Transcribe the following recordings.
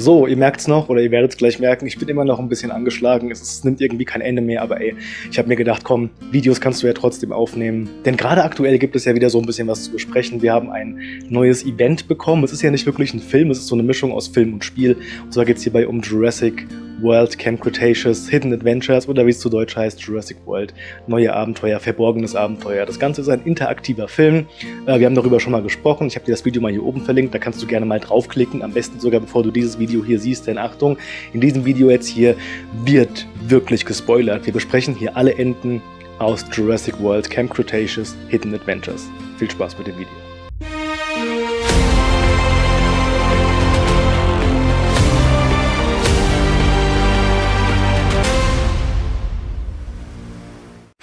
So, ihr merkt es noch oder ihr werdet es gleich merken, ich bin immer noch ein bisschen angeschlagen. Es, es nimmt irgendwie kein Ende mehr, aber ey, ich habe mir gedacht, komm, Videos kannst du ja trotzdem aufnehmen. Denn gerade aktuell gibt es ja wieder so ein bisschen was zu besprechen. Wir haben ein neues Event bekommen. Es ist ja nicht wirklich ein Film, es ist so eine Mischung aus Film und Spiel. Und zwar geht es hierbei um Jurassic World Camp Cretaceous, Hidden Adventures oder wie es zu Deutsch heißt, Jurassic World, neue Abenteuer, verborgenes Abenteuer. Das Ganze ist ein interaktiver Film. Äh, wir haben darüber schon mal gesprochen. Ich habe dir das Video mal hier oben verlinkt. Da kannst du gerne mal draufklicken. Am besten sogar bevor du dieses Video hier siehst. Denn Achtung, in diesem Video jetzt hier wird wirklich gespoilert. Wir besprechen hier alle Enden aus Jurassic World Camp Cretaceous Hidden Adventures. Viel Spaß mit dem Video.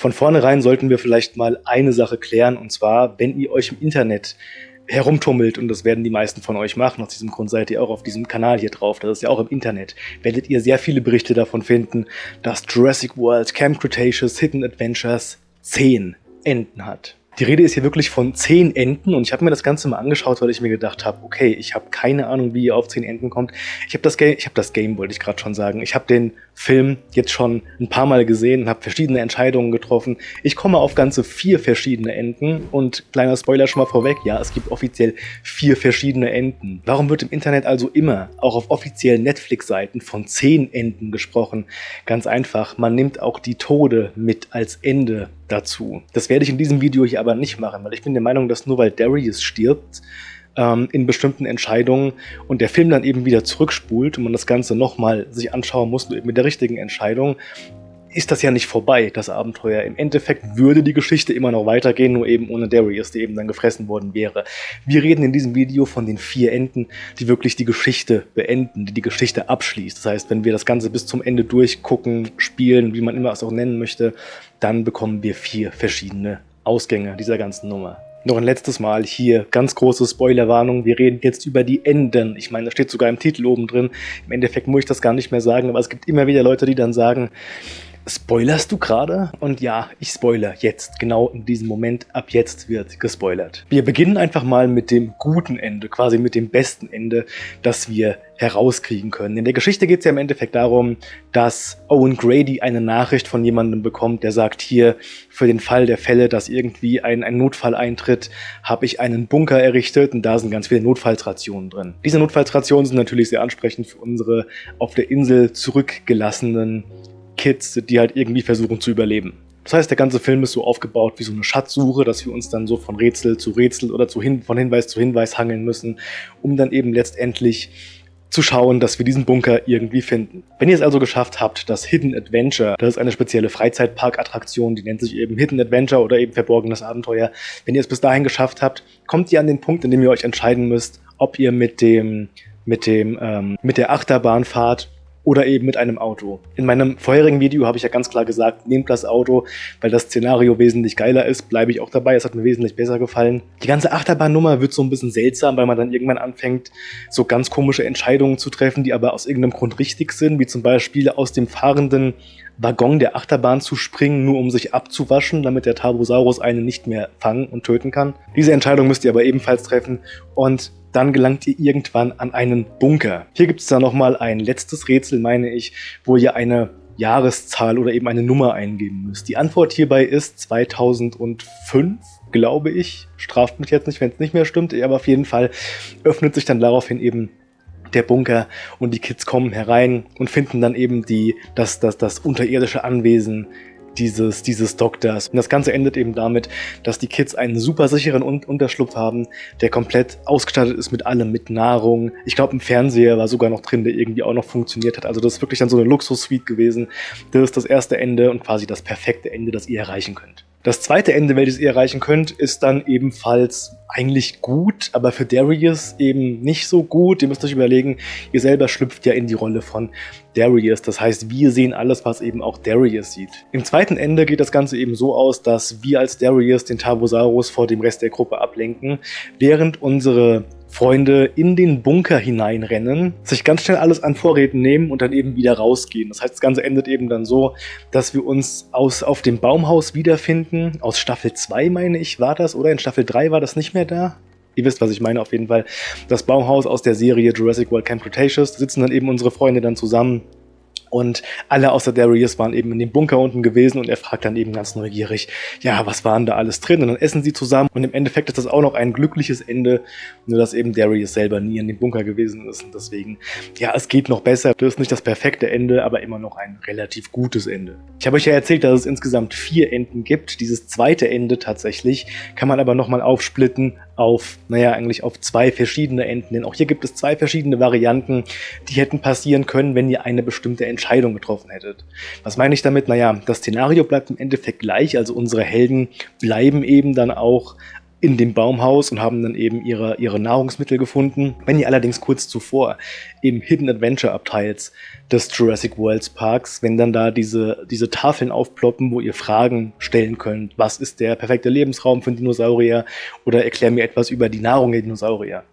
Von vornherein sollten wir vielleicht mal eine Sache klären, und zwar, wenn ihr euch im Internet herumtummelt, und das werden die meisten von euch machen, aus diesem Grund seid ihr auch auf diesem Kanal hier drauf, das ist ja auch im Internet, werdet ihr sehr viele Berichte davon finden, dass Jurassic World Camp Cretaceous Hidden Adventures 10 Enden hat. Die Rede ist hier wirklich von zehn Enden und ich habe mir das Ganze mal angeschaut, weil ich mir gedacht habe, okay, ich habe keine Ahnung, wie ihr auf zehn Enden kommt. Ich habe das, ich hab das Game, wollte ich gerade schon sagen. Ich habe den Film jetzt schon ein paar Mal gesehen habe verschiedene Entscheidungen getroffen. Ich komme auf ganze vier verschiedene Enden und kleiner Spoiler schon mal vorweg, ja, es gibt offiziell vier verschiedene Enden. Warum wird im Internet also immer, auch auf offiziellen Netflix-Seiten, von zehn Enden gesprochen? Ganz einfach, man nimmt auch die Tode mit als Ende dazu. Das werde ich in diesem Video hier aber nicht machen, weil ich bin der Meinung, dass nur weil Darius stirbt, ähm, in bestimmten Entscheidungen und der Film dann eben wieder zurückspult und man das Ganze nochmal sich anschauen muss mit der richtigen Entscheidung, ist das ja nicht vorbei, das Abenteuer. Im Endeffekt würde die Geschichte immer noch weitergehen, nur eben ohne Darius, der eben dann gefressen worden wäre. Wir reden in diesem Video von den vier Enden, die wirklich die Geschichte beenden, die die Geschichte abschließt. Das heißt, wenn wir das Ganze bis zum Ende durchgucken, spielen, wie man immer es auch nennen möchte, dann bekommen wir vier verschiedene Ausgänge dieser ganzen Nummer. Noch ein letztes Mal hier, ganz große Spoilerwarnung, wir reden jetzt über die Enden. Ich meine, da steht sogar im Titel oben drin. Im Endeffekt muss ich das gar nicht mehr sagen, aber es gibt immer wieder Leute, die dann sagen, Spoilerst du gerade? Und ja, ich spoiler jetzt, genau in diesem Moment. Ab jetzt wird gespoilert. Wir beginnen einfach mal mit dem guten Ende, quasi mit dem besten Ende, das wir herauskriegen können. In der Geschichte geht es ja im Endeffekt darum, dass Owen Grady eine Nachricht von jemandem bekommt, der sagt, hier, für den Fall der Fälle, dass irgendwie ein, ein Notfall eintritt, habe ich einen Bunker errichtet und da sind ganz viele Notfallsrationen drin. Diese Notfallsrationen sind natürlich sehr ansprechend für unsere auf der Insel zurückgelassenen Kids, die halt irgendwie versuchen zu überleben. Das heißt, der ganze Film ist so aufgebaut wie so eine Schatzsuche, dass wir uns dann so von Rätsel zu Rätsel oder zu hin von Hinweis zu Hinweis hangeln müssen, um dann eben letztendlich zu schauen, dass wir diesen Bunker irgendwie finden. Wenn ihr es also geschafft habt, das Hidden Adventure, das ist eine spezielle Freizeitpark-Attraktion, die nennt sich eben Hidden Adventure oder eben Verborgenes Abenteuer, wenn ihr es bis dahin geschafft habt, kommt ihr an den Punkt, in dem ihr euch entscheiden müsst, ob ihr mit dem mit dem ähm, mit der Achterbahnfahrt oder eben mit einem Auto. In meinem vorherigen Video habe ich ja ganz klar gesagt, nehmt das Auto, weil das Szenario wesentlich geiler ist, bleibe ich auch dabei, es hat mir wesentlich besser gefallen. Die ganze Achterbahnnummer wird so ein bisschen seltsam, weil man dann irgendwann anfängt, so ganz komische Entscheidungen zu treffen, die aber aus irgendeinem Grund richtig sind, wie zum Beispiel aus dem fahrenden Waggon der Achterbahn zu springen, nur um sich abzuwaschen, damit der Tarbosaurus einen nicht mehr fangen und töten kann. Diese Entscheidung müsst ihr aber ebenfalls treffen und dann gelangt ihr irgendwann an einen Bunker. Hier gibt es dann nochmal ein letztes Rätsel, meine ich, wo ihr eine Jahreszahl oder eben eine Nummer eingeben müsst. Die Antwort hierbei ist 2005, glaube ich. Straft mich jetzt nicht, wenn es nicht mehr stimmt, aber auf jeden Fall öffnet sich dann daraufhin eben der Bunker und die Kids kommen herein und finden dann eben die, das, das, das unterirdische Anwesen dieses, dieses Doktors. Und das Ganze endet eben damit, dass die Kids einen super sicheren Un Unterschlupf haben, der komplett ausgestattet ist mit allem, mit Nahrung. Ich glaube, ein Fernseher war sogar noch drin, der irgendwie auch noch funktioniert hat. Also das ist wirklich dann so eine Luxus-Suite gewesen. Das ist das erste Ende und quasi das perfekte Ende, das ihr erreichen könnt. Das zweite Ende, welches ihr erreichen könnt, ist dann ebenfalls eigentlich gut, aber für Darius eben nicht so gut. Ihr müsst euch überlegen, ihr selber schlüpft ja in die Rolle von Darius. Das heißt, wir sehen alles, was eben auch Darius sieht. Im zweiten Ende geht das Ganze eben so aus, dass wir als Darius den Tarbosaurus vor dem Rest der Gruppe ablenken, während unsere Freunde in den Bunker hineinrennen, sich ganz schnell alles an Vorräten nehmen und dann eben wieder rausgehen. Das heißt, das Ganze endet eben dann so, dass wir uns aus, auf dem Baumhaus wiederfinden. Aus Staffel 2, meine ich, war das, oder? In Staffel 3 war das nicht mehr da. ihr wisst, was ich meine auf jeden Fall. Das Baumhaus aus der Serie Jurassic World Camp Cretaceous. Sitzen dann eben unsere Freunde dann zusammen und alle außer Darius waren eben in dem Bunker unten gewesen und er fragt dann eben ganz neugierig, ja, was waren da alles drin? Und dann essen sie zusammen und im Endeffekt ist das auch noch ein glückliches Ende, nur dass eben Darius selber nie in dem Bunker gewesen ist und deswegen, ja, es geht noch besser. Das ist nicht das perfekte Ende, aber immer noch ein relativ gutes Ende. Ich habe euch ja erzählt, dass es insgesamt vier Enden gibt. Dieses zweite Ende tatsächlich kann man aber nochmal aufsplitten auf, naja, eigentlich auf zwei verschiedene Enden. Denn auch hier gibt es zwei verschiedene Varianten, die hätten passieren können, wenn ihr eine bestimmte Entscheidung getroffen hättet. Was meine ich damit? Naja, das Szenario bleibt im Endeffekt gleich, also unsere Helden bleiben eben dann auch in dem Baumhaus und haben dann eben ihre, ihre Nahrungsmittel gefunden. Wenn ihr allerdings kurz zuvor im Hidden Adventure Abteils des Jurassic Worlds Parks, wenn dann da diese, diese Tafeln aufploppen, wo ihr Fragen stellen könnt, was ist der perfekte Lebensraum für Dinosaurier oder erklär mir etwas über die Nahrung der Dinosaurier.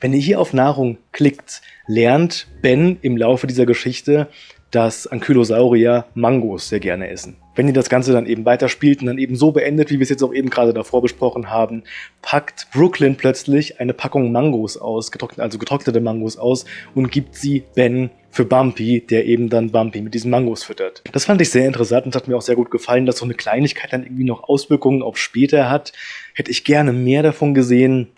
Wenn ihr hier auf Nahrung klickt, lernt Ben im Laufe dieser Geschichte, dass Ankylosaurier Mangos sehr gerne essen. Wenn ihr das Ganze dann eben weiterspielt und dann eben so beendet, wie wir es jetzt auch eben gerade davor besprochen haben, packt Brooklyn plötzlich eine Packung Mangos aus, getrocknet, also getrocknete Mangos aus und gibt sie Ben für Bumpy, der eben dann Bumpy mit diesen Mangos füttert. Das fand ich sehr interessant und hat mir auch sehr gut gefallen, dass so eine Kleinigkeit dann irgendwie noch Auswirkungen auf später hat. Hätte ich gerne mehr davon gesehen.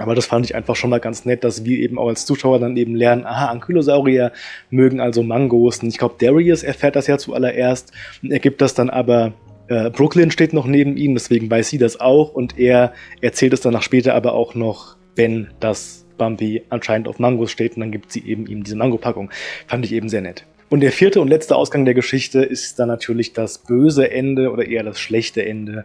Aber das fand ich einfach schon mal ganz nett, dass wir eben auch als Zuschauer dann eben lernen, aha, Ankylosaurier mögen also Mangos. Und ich glaube, Darius erfährt das ja zuallererst er gibt das dann aber äh, Brooklyn steht noch neben ihm, deswegen weiß sie das auch und er erzählt es danach später aber auch noch Ben, dass Bumpy anscheinend auf Mangos steht und dann gibt sie eben ihm diese Mango-Packung. Fand ich eben sehr nett. Und der vierte und letzte Ausgang der Geschichte ist dann natürlich das böse Ende oder eher das schlechte Ende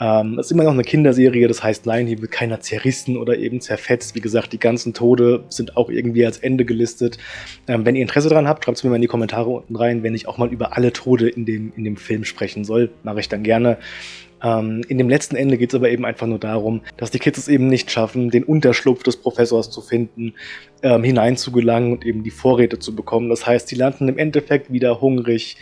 ähm, das ist immer noch eine Kinderserie, das heißt, nein, hier wird keiner zerrissen oder eben zerfetzt. Wie gesagt, die ganzen Tode sind auch irgendwie als Ende gelistet. Ähm, wenn ihr Interesse daran habt, schreibt es mir mal in die Kommentare unten rein, wenn ich auch mal über alle Tode in dem, in dem Film sprechen soll. Mache ich dann gerne. Ähm, in dem letzten Ende geht es aber eben einfach nur darum, dass die Kids es eben nicht schaffen, den Unterschlupf des Professors zu finden, ähm, hineinzugelangen und eben die Vorräte zu bekommen. Das heißt, sie landen im Endeffekt wieder hungrig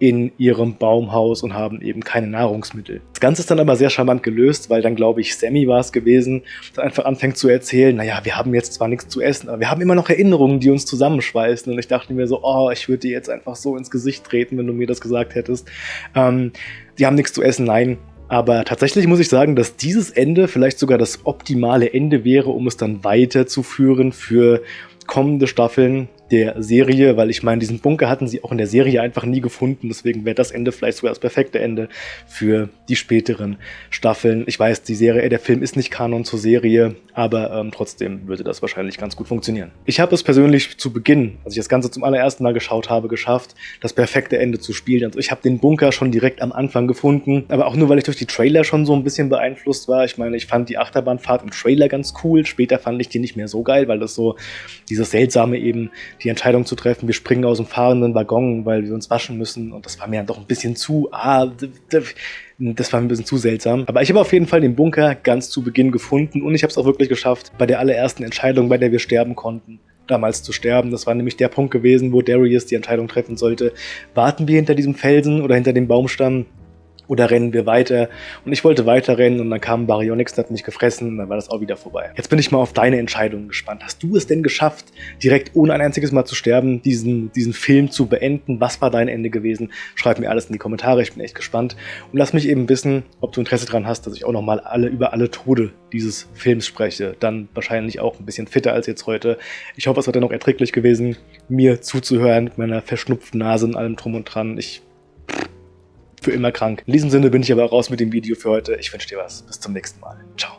in ihrem Baumhaus und haben eben keine Nahrungsmittel. Das Ganze ist dann aber sehr charmant gelöst, weil dann, glaube ich, Sammy war es gewesen, der einfach anfängt zu erzählen, naja, wir haben jetzt zwar nichts zu essen, aber wir haben immer noch Erinnerungen, die uns zusammenschweißen. Und ich dachte mir so, oh, ich würde dir jetzt einfach so ins Gesicht treten, wenn du mir das gesagt hättest. Ähm, die haben nichts zu essen, nein, aber tatsächlich muss ich sagen, dass dieses Ende vielleicht sogar das optimale Ende wäre, um es dann weiterzuführen für kommende Staffeln der Serie, weil ich meine, diesen Bunker hatten sie auch in der Serie einfach nie gefunden, deswegen wäre das Ende vielleicht sogar das perfekte Ende für die späteren Staffeln. Ich weiß, die Serie, der Film ist nicht Kanon zur Serie, aber ähm, trotzdem würde das wahrscheinlich ganz gut funktionieren. Ich habe es persönlich zu Beginn, als ich das Ganze zum allerersten Mal geschaut habe, geschafft, das perfekte Ende zu spielen. Also ich habe den Bunker schon direkt am Anfang gefunden, aber auch nur, weil ich durch die Trailer schon so ein bisschen beeinflusst war. Ich meine, ich fand die Achterbahnfahrt im Trailer ganz cool, später fand ich die nicht mehr so geil, weil das so dieses seltsame eben die Entscheidung zu treffen, wir springen aus dem fahrenden Waggon, weil wir uns waschen müssen. Und das war mir dann doch ein bisschen zu, ah, das war ein bisschen zu seltsam. Aber ich habe auf jeden Fall den Bunker ganz zu Beginn gefunden und ich habe es auch wirklich geschafft, bei der allerersten Entscheidung, bei der wir sterben konnten, damals zu sterben. Das war nämlich der Punkt gewesen, wo Darius die Entscheidung treffen sollte. Warten wir hinter diesem Felsen oder hinter dem Baumstamm oder rennen wir weiter? Und ich wollte weiter rennen und dann kam Baryonyx, hat mich gefressen und dann war das auch wieder vorbei. Jetzt bin ich mal auf deine Entscheidung gespannt. Hast du es denn geschafft, direkt ohne ein einziges Mal zu sterben, diesen, diesen Film zu beenden? Was war dein Ende gewesen? Schreib mir alles in die Kommentare, ich bin echt gespannt. Und lass mich eben wissen, ob du Interesse daran hast, dass ich auch nochmal alle, über alle Tode dieses Films spreche. Dann wahrscheinlich auch ein bisschen fitter als jetzt heute. Ich hoffe, es hat dann noch erträglich gewesen, mir zuzuhören mit meiner verschnupften Nase und allem drum und dran. Ich für immer krank. In diesem Sinne bin ich aber raus mit dem Video für heute. Ich wünsche dir was. Bis zum nächsten Mal. Ciao.